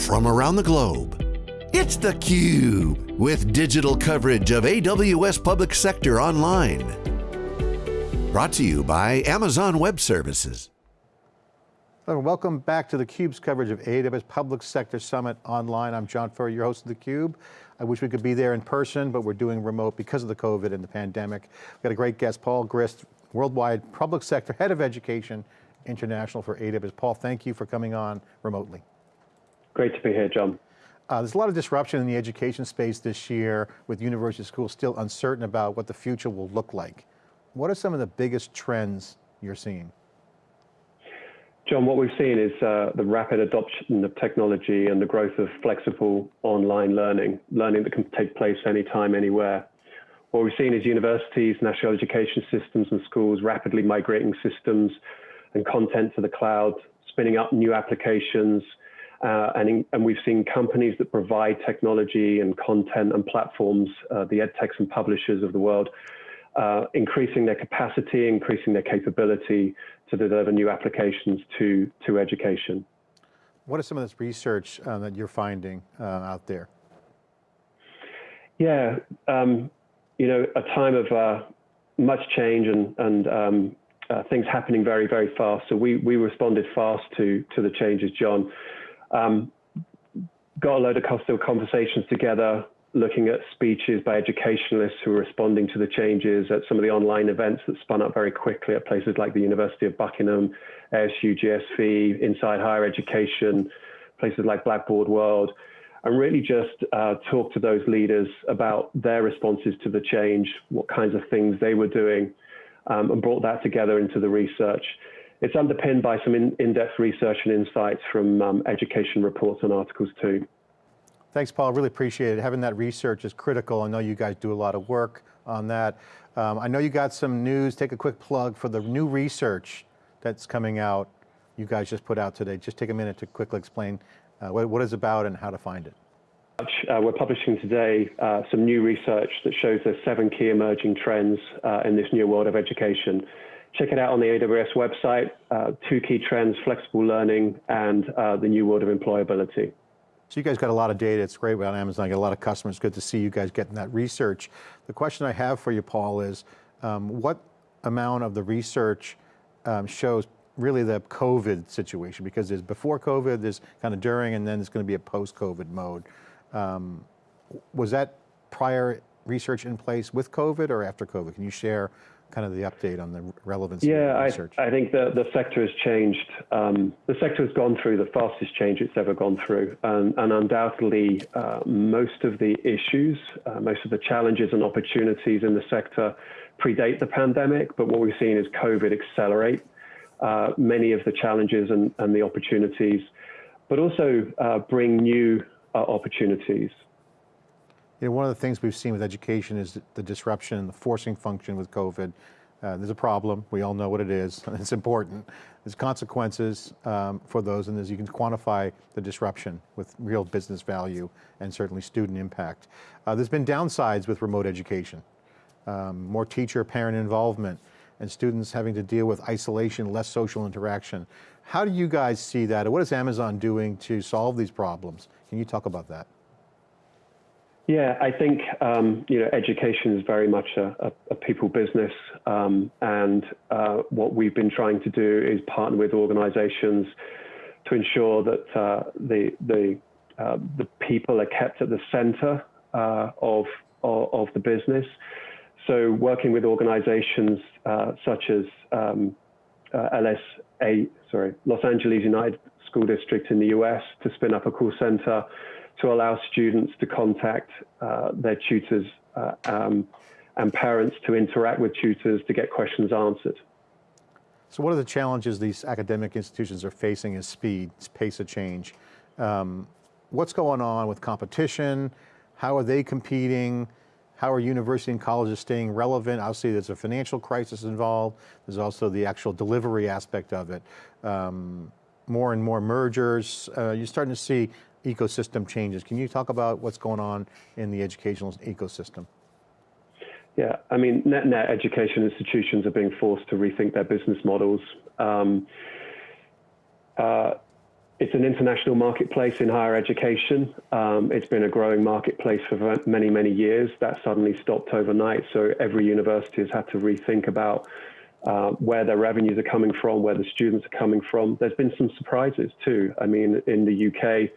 from around the globe. It's theCUBE, with digital coverage of AWS Public Sector Online. Brought to you by Amazon Web Services. Welcome back to theCUBE's coverage of AWS Public Sector Summit Online. I'm John Furrier, your host of theCUBE. I wish we could be there in person, but we're doing remote because of the COVID and the pandemic. We've got a great guest, Paul Grist, Worldwide Public Sector Head of Education International for AWS. Paul, thank you for coming on remotely. Great to be here, John. Uh, there's a lot of disruption in the education space this year with university schools still uncertain about what the future will look like. What are some of the biggest trends you're seeing? John, what we've seen is uh, the rapid adoption of technology and the growth of flexible online learning, learning that can take place anytime, anywhere. What we've seen is universities, national education systems and schools rapidly migrating systems and content to the cloud, spinning up new applications, uh, and, in, and, we've seen companies that provide technology and content and platforms, uh, the edtechs and publishers of the world, uh, increasing their capacity, increasing their capability to deliver new applications to, to education. What is some of this research uh, that you're finding uh, out there? Yeah, um, you know, a time of uh, much change and, and um, uh, things happening very, very fast. So we, we responded fast to, to the changes, John. Um, got a load of conversations together looking at speeches by educationalists who were responding to the changes at some of the online events that spun up very quickly at places like the University of Buckingham, ASU GSV, Inside Higher Education, places like Blackboard World, and really just uh, talk to those leaders about their responses to the change, what kinds of things they were doing, um, and brought that together into the research. It's underpinned by some in-depth research and insights from um, education reports and articles too. Thanks, Paul. Really appreciate it. Having that research is critical. I know you guys do a lot of work on that. Um, I know you got some news. Take a quick plug for the new research that's coming out. You guys just put out today. Just take a minute to quickly explain uh, what, what it's about and how to find it. Uh, we're publishing today uh, some new research that shows there's seven key emerging trends uh, in this new world of education. Check it out on the AWS website. Uh, two key trends, flexible learning and uh, the new world of employability. So you guys got a lot of data. It's great on Amazon. I get a lot of customers. Good to see you guys getting that research. The question I have for you, Paul, is um, what amount of the research um, shows really the COVID situation? Because there's before COVID, there's kind of during, and then there's going to be a post-COVID mode. Um, was that prior research in place with COVID or after COVID? Can you share kind of the update on the relevance yeah, of research? I, I think the, the sector has changed. Um, the sector has gone through the fastest change it's ever gone through. And, and undoubtedly, uh, most of the issues, uh, most of the challenges and opportunities in the sector predate the pandemic. But what we've seen is COVID accelerate uh, many of the challenges and, and the opportunities, but also uh, bring new uh, opportunities. You know, one of the things we've seen with education is the disruption and the forcing function with COVID. Uh, there's a problem, we all know what it is, it's important. There's consequences um, for those and you can quantify the disruption with real business value and certainly student impact. Uh, there's been downsides with remote education. Um, more teacher parent involvement and students having to deal with isolation, less social interaction. How do you guys see that? What is Amazon doing to solve these problems? Can you talk about that? Yeah, I think um, you know education is very much a, a, a people business, um, and uh, what we've been trying to do is partner with organisations to ensure that uh, the the uh, the people are kept at the centre uh, of, of, of the business. So working with organisations uh, such as um, uh, LSA, sorry, Los Angeles Unified School District in the US to spin up a call centre to allow students to contact uh, their tutors uh, um, and parents to interact with tutors to get questions answered. So what are the challenges these academic institutions are facing is speed, pace of change. Um, what's going on with competition? How are they competing? How are university and colleges staying relevant? Obviously there's a financial crisis involved. There's also the actual delivery aspect of it. Um, more and more mergers. Uh, you're starting to see ecosystem changes. Can you talk about what's going on in the educational ecosystem? Yeah, I mean, net net education institutions are being forced to rethink their business models. Um, uh, it's an international marketplace in higher education. Um, it's been a growing marketplace for many, many years. That suddenly stopped overnight. So every university has had to rethink about uh, where their revenues are coming from, where the students are coming from. There's been some surprises too. I mean, in the UK,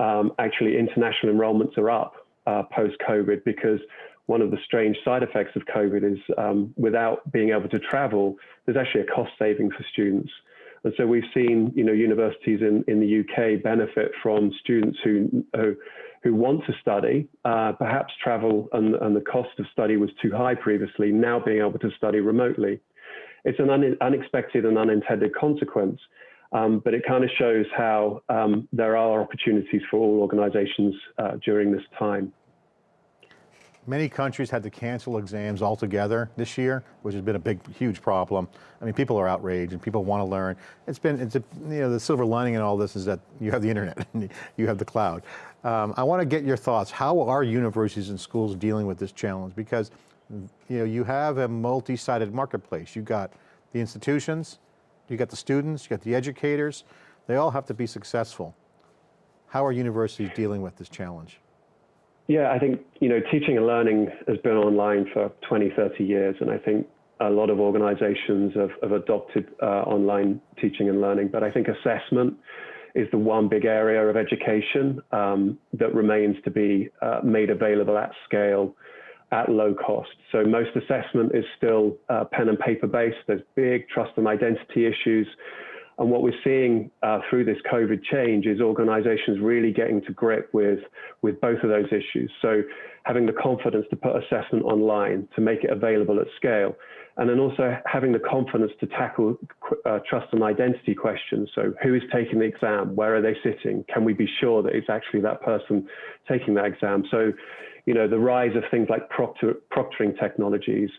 um, actually international enrollments are up uh, post-COVID because one of the strange side effects of COVID is um, without being able to travel, there's actually a cost saving for students. And so we've seen, you know, universities in, in the UK benefit from students who, who, who want to study, uh, perhaps travel and, and the cost of study was too high previously, now being able to study remotely. It's an un unexpected and unintended consequence, um, but it kind of shows how um, there are opportunities for all organizations uh, during this time. Many countries had to cancel exams altogether this year, which has been a big, huge problem. I mean, people are outraged and people want to learn. It's been, it's a, you know, the silver lining in all this is that you have the internet, and you have the cloud. Um, I want to get your thoughts. How are universities and schools dealing with this challenge? Because, you know, you have a multi-sided marketplace. You've got the institutions, you got the students, you got the educators. They all have to be successful. How are universities dealing with this challenge? Yeah, I think, you know, teaching and learning has been online for 20, 30 years. And I think a lot of organizations have, have adopted uh, online teaching and learning. But I think assessment is the one big area of education um, that remains to be uh, made available at scale at low cost. So most assessment is still uh, pen and paper based. There's big trust and identity issues. And what we're seeing uh, through this COVID change is organizations really getting to grip with, with both of those issues. So having the confidence to put assessment online, to make it available at scale, and then also having the confidence to tackle uh, trust and identity questions. So who is taking the exam? Where are they sitting? Can we be sure that it's actually that person taking that exam? So, you know, the rise of things like proctor, proctoring technologies,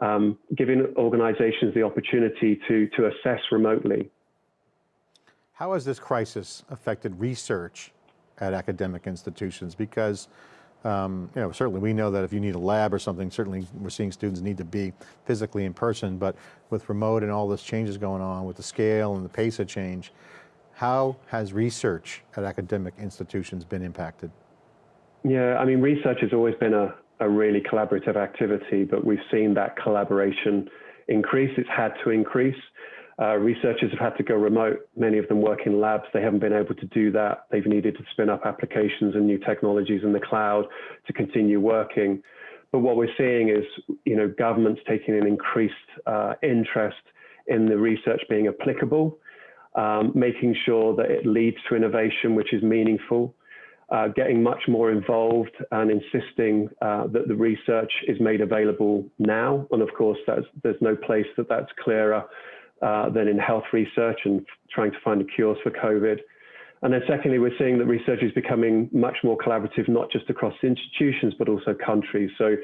um, giving organizations the opportunity to, to assess remotely how has this crisis affected research at academic institutions? Because um, you know, certainly we know that if you need a lab or something, certainly we're seeing students need to be physically in person, but with remote and all this changes going on with the scale and the pace of change, how has research at academic institutions been impacted? Yeah, I mean, research has always been a, a really collaborative activity, but we've seen that collaboration increase. It's had to increase. Uh, researchers have had to go remote. Many of them work in labs. They haven't been able to do that. They've needed to spin up applications and new technologies in the cloud to continue working. But what we're seeing is, you know, governments taking an increased uh, interest in the research being applicable, um, making sure that it leads to innovation, which is meaningful. Uh, getting much more involved and insisting uh, that the research is made available now. And of course, there's no place that that's clearer uh, than in health research and trying to find the cures for COVID. And then secondly, we're seeing that research is becoming much more collaborative, not just across institutions, but also countries. So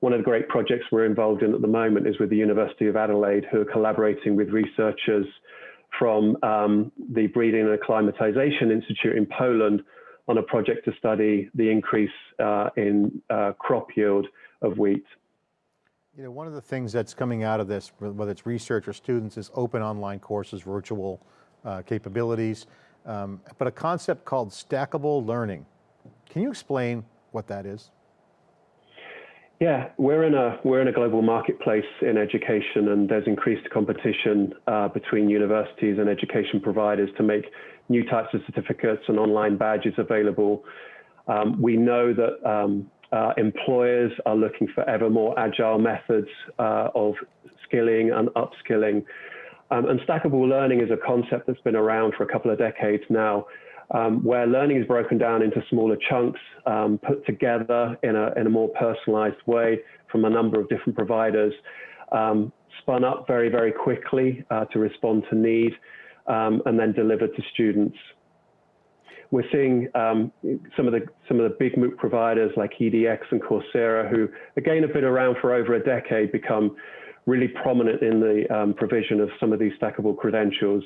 one of the great projects we're involved in at the moment is with the University of Adelaide, who are collaborating with researchers from um, the Breeding and Acclimatization Institute in Poland on a project to study the increase uh, in uh, crop yield of wheat. You know, one of the things that's coming out of this, whether it's research or students, is open online courses, virtual uh, capabilities, um, but a concept called stackable learning. Can you explain what that is? Yeah, we're in a we're in a global marketplace in education, and there's increased competition uh, between universities and education providers to make new types of certificates and online badges available. Um, we know that um, uh, employers are looking for ever more agile methods uh, of skilling and upskilling. Um, and stackable learning is a concept that's been around for a couple of decades now, um, where learning is broken down into smaller chunks, um, put together in a, in a more personalized way from a number of different providers, um, spun up very, very quickly uh, to respond to need, um, and then delivered to students. We're seeing um, some of the some of the big MOOC providers like EDX and Coursera, who again have been around for over a decade, become really prominent in the um, provision of some of these stackable credentials.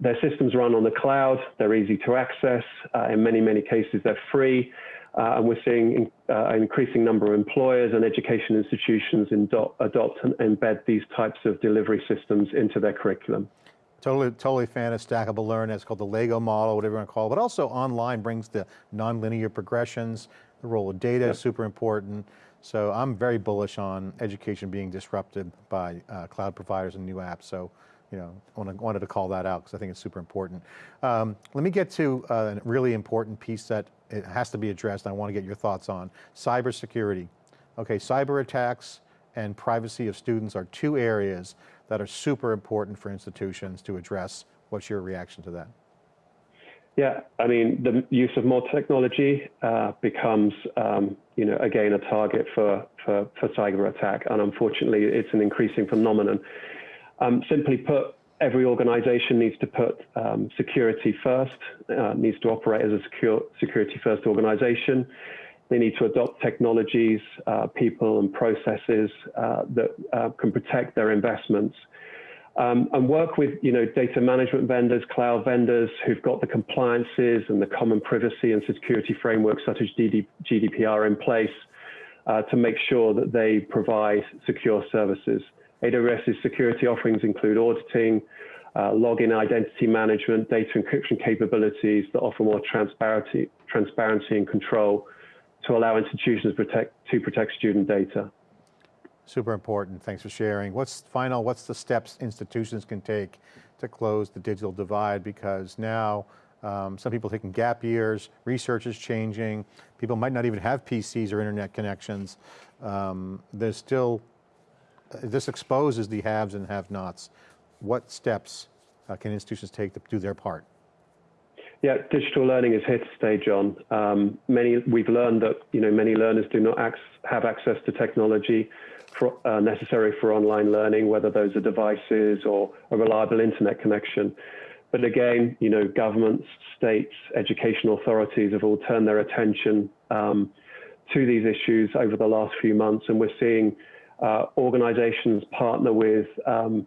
Their systems run on the cloud. They're easy to access. Uh, in many many cases, they're free. Uh, and we're seeing uh, an increasing number of employers and education institutions adopt and embed these types of delivery systems into their curriculum. Totally, totally fan of stackable learning. It's called the Lego model, whatever you want to call it. But also online brings the nonlinear progressions. The role of data is super important. So I'm very bullish on education being disrupted by uh, cloud providers and new apps. So, you know, wanted, wanted to call that out because I think it's super important. Um, let me get to uh, a really important piece that it has to be addressed. I want to get your thoughts on cybersecurity. Okay, cyber attacks and privacy of students are two areas that are super important for institutions to address. What's your reaction to that? Yeah, I mean, the use of more technology uh, becomes, um, you know, again, a target for, for, for cyber attack. And unfortunately, it's an increasing phenomenon. Um, simply put, every organization needs to put um, security first, uh, needs to operate as a secure, security first organization. They need to adopt technologies, uh, people, and processes uh, that uh, can protect their investments. Um, and work with you know data management vendors, cloud vendors who've got the compliances and the common privacy and security frameworks such as GDPR in place uh, to make sure that they provide secure services. AWS's security offerings include auditing, uh, login identity management, data encryption capabilities that offer more transparency, transparency and control to allow institutions protect, to protect student data. Super important, thanks for sharing. What's final, what's the steps institutions can take to close the digital divide? Because now um, some people taking gap years, research is changing, people might not even have PCs or internet connections. Um, there's still, this exposes the haves and have-nots. What steps uh, can institutions take to do their part? Yeah, digital learning is here to stay, John. Um, many we've learned that you know many learners do not have access to technology for, uh, necessary for online learning, whether those are devices or a reliable internet connection. But again, you know, governments, states, educational authorities have all turned their attention um, to these issues over the last few months, and we're seeing uh, organizations partner with um,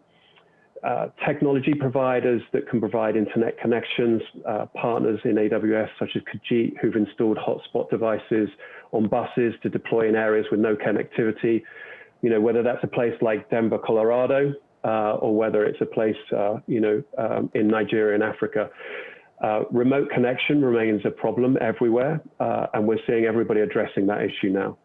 uh, technology providers that can provide internet connections, uh, partners in AWS such as Kajeet who've installed hotspot devices on buses to deploy in areas with no connectivity. You know, whether that's a place like Denver, Colorado, uh, or whether it's a place, uh, you know, um, in Nigeria and Africa. Uh, remote connection remains a problem everywhere, and we're seeing everybody addressing that issue now.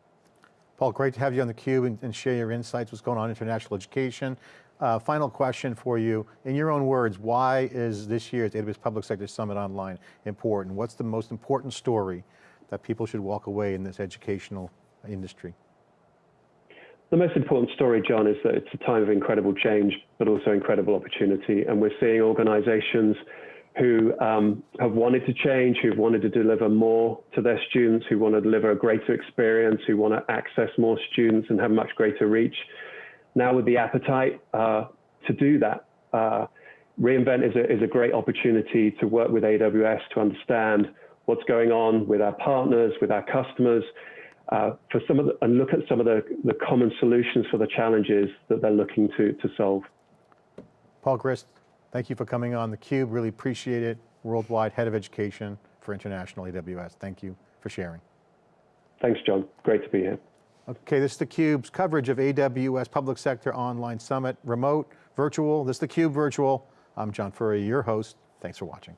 Paul, great to have you on theCUBE and, and share your insights, what's going on in international education. Uh, final question for you. In your own words, why is this year's AWS Public Sector Summit Online important? What's the most important story that people should walk away in this educational industry? The most important story, John, is that it's a time of incredible change, but also incredible opportunity. And we're seeing organizations who um, have wanted to change, who've wanted to deliver more to their students, who want to deliver a greater experience, who want to access more students and have much greater reach now with the appetite uh, to do that. Uh, reInvent is a, is a great opportunity to work with AWS to understand what's going on with our partners, with our customers, uh, for some of the, and look at some of the, the common solutions for the challenges that they're looking to, to solve. Paul Grist, thank you for coming on theCUBE, really appreciate it. Worldwide Head of Education for International AWS. Thank you for sharing. Thanks, John. Great to be here. Okay, this is theCUBE's coverage of AWS Public Sector Online Summit, remote, virtual. This is theCUBE virtual. I'm John Furrier, your host. Thanks for watching.